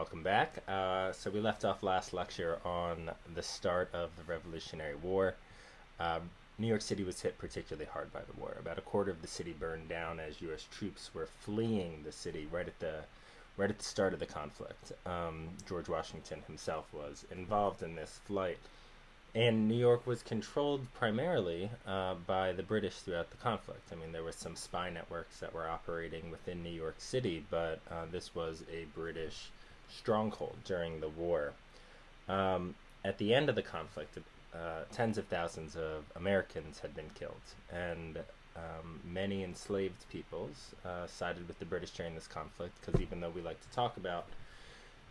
Welcome back. Uh, so we left off last lecture on the start of the Revolutionary War. Uh, New York City was hit particularly hard by the war. About a quarter of the city burned down as U.S. troops were fleeing the city right at the right at the start of the conflict. Um, George Washington himself was involved in this flight, and New York was controlled primarily uh, by the British throughout the conflict. I mean, there were some spy networks that were operating within New York City, but uh, this was a British stronghold during the war. Um, at the end of the conflict, uh, tens of thousands of Americans had been killed, and um, many enslaved peoples uh, sided with the British during this conflict because even though we like to talk about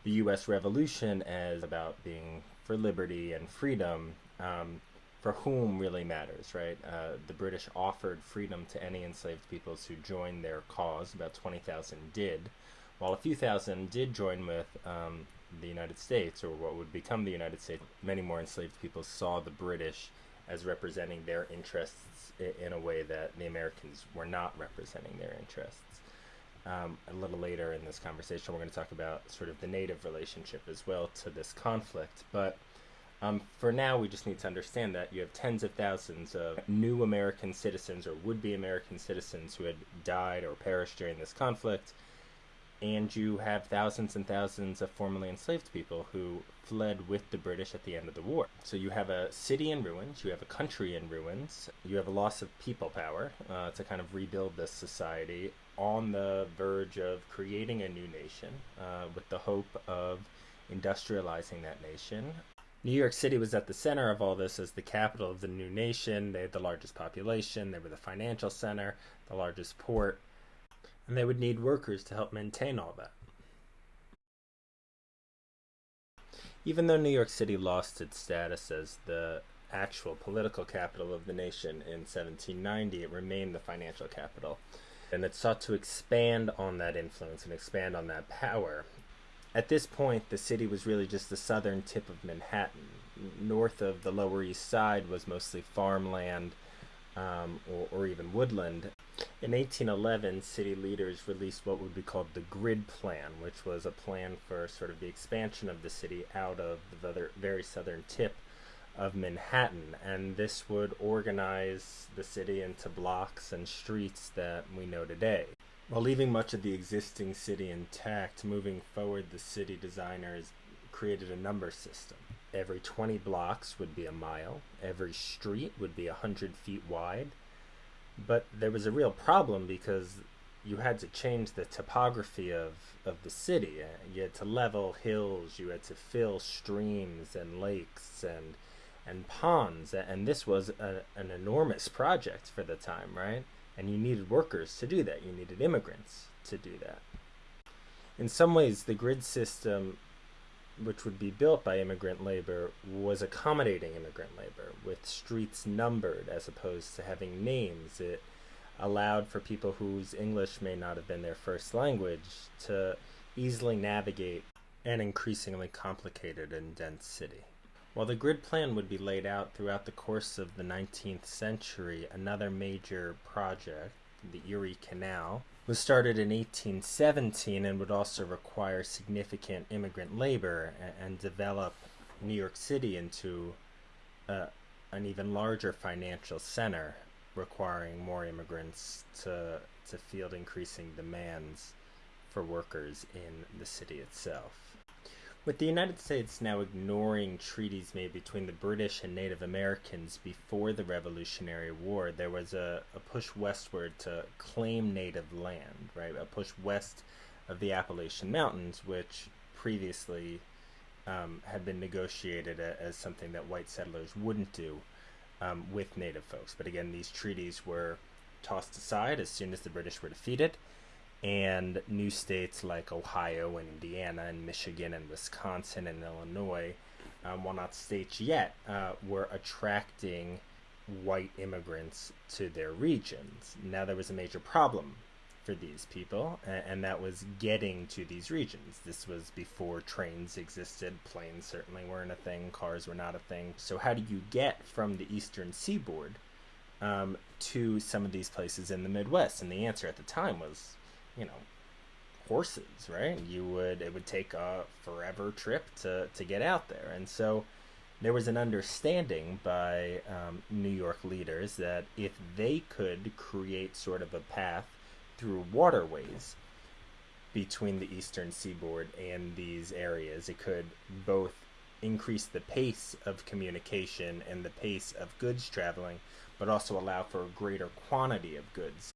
the U.S. Revolution as about being for liberty and freedom, um, for whom really matters, right? Uh, the British offered freedom to any enslaved peoples who joined their cause. About 20,000 did while a few thousand did join with um, the United States, or what would become the United States, many more enslaved people saw the British as representing their interests in a way that the Americans were not representing their interests. Um, a little later in this conversation, we're going to talk about sort of the native relationship as well to this conflict. But um, for now, we just need to understand that you have tens of thousands of new American citizens or would be American citizens who had died or perished during this conflict and you have thousands and thousands of formerly enslaved people who fled with the British at the end of the war. So you have a city in ruins, you have a country in ruins, you have a loss of people power uh, to kind of rebuild this society on the verge of creating a new nation uh, with the hope of industrializing that nation. New York City was at the center of all this as the capital of the new nation. They had the largest population, they were the financial center, the largest port and they would need workers to help maintain all that. Even though New York City lost its status as the actual political capital of the nation in 1790, it remained the financial capital. And it sought to expand on that influence and expand on that power. At this point, the city was really just the southern tip of Manhattan. North of the Lower East Side was mostly farmland um, or, or even woodland. In 1811, city leaders released what would be called the Grid Plan, which was a plan for sort of the expansion of the city out of the very southern tip of Manhattan. And this would organize the city into blocks and streets that we know today. While leaving much of the existing city intact, moving forward, the city designers created a number system. Every 20 blocks would be a mile, every street would be 100 feet wide, but there was a real problem because you had to change the topography of, of the city. Uh, you had to level hills, you had to fill streams and lakes and and ponds, and this was a, an enormous project for the time, right? And you needed workers to do that. You needed immigrants to do that. In some ways, the grid system which would be built by immigrant labor was accommodating immigrant labor with streets numbered as opposed to having names. It allowed for people whose English may not have been their first language to easily navigate an increasingly complicated and dense city. While the grid plan would be laid out throughout the course of the 19th century, another major project, the Erie Canal, was started in 1817 and would also require significant immigrant labor and, and develop New York City into uh, an even larger financial center, requiring more immigrants to, to field increasing demands for workers in the city itself. With the United States now ignoring treaties made between the British and Native Americans before the Revolutionary War, there was a, a push westward to claim native land, right? A push west of the Appalachian Mountains, which previously um, had been negotiated as something that white settlers wouldn't do um, with native folks. But again, these treaties were tossed aside as soon as the British were defeated and new states like Ohio and Indiana and Michigan and Wisconsin and Illinois, um, while not states yet, uh, were attracting white immigrants to their regions. Now there was a major problem for these people, and, and that was getting to these regions. This was before trains existed, planes certainly weren't a thing, cars were not a thing. So, how do you get from the eastern seaboard um, to some of these places in the Midwest? And the answer at the time was you know, horses, right? You would it would take a forever trip to to get out there, and so there was an understanding by um, New York leaders that if they could create sort of a path through waterways between the eastern seaboard and these areas, it could both increase the pace of communication and the pace of goods traveling, but also allow for a greater quantity of goods.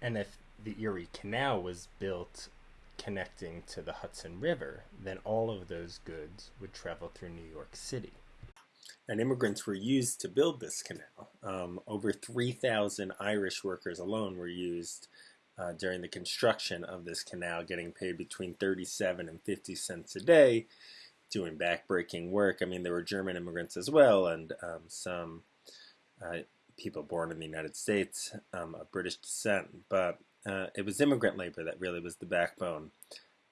And if the Erie Canal was built connecting to the Hudson River, then all of those goods would travel through New York City and immigrants were used to build this canal. Um, over 3,000 Irish workers alone were used uh, during the construction of this canal, getting paid between 37 and 50 cents a day, doing backbreaking work. I mean, there were German immigrants as well, and um, some uh, people born in the United States um, of British descent. But uh, it was immigrant labor that really was the backbone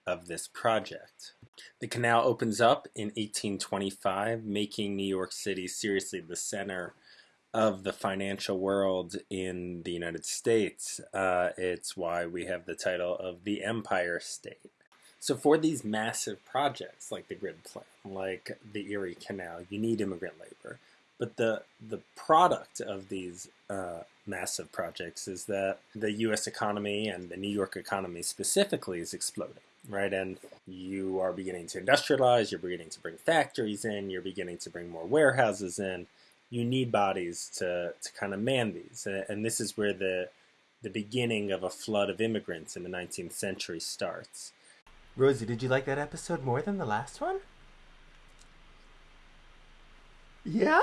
of this project. The canal opens up in 1825, making New York City seriously the center of the financial world in the United States. Uh, it's why we have the title of the Empire State. So, for these massive projects like the grid plan, like the Erie Canal, you need immigrant labor. But the the product of these uh, massive projects is that the U.S. economy and the New York economy specifically is exploding right? And you are beginning to industrialize, you're beginning to bring factories in, you're beginning to bring more warehouses in. You need bodies to, to kind of man these. And this is where the, the beginning of a flood of immigrants in the 19th century starts. Rosie, did you like that episode more than the last one? Yeah?